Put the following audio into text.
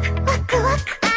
ワクワク。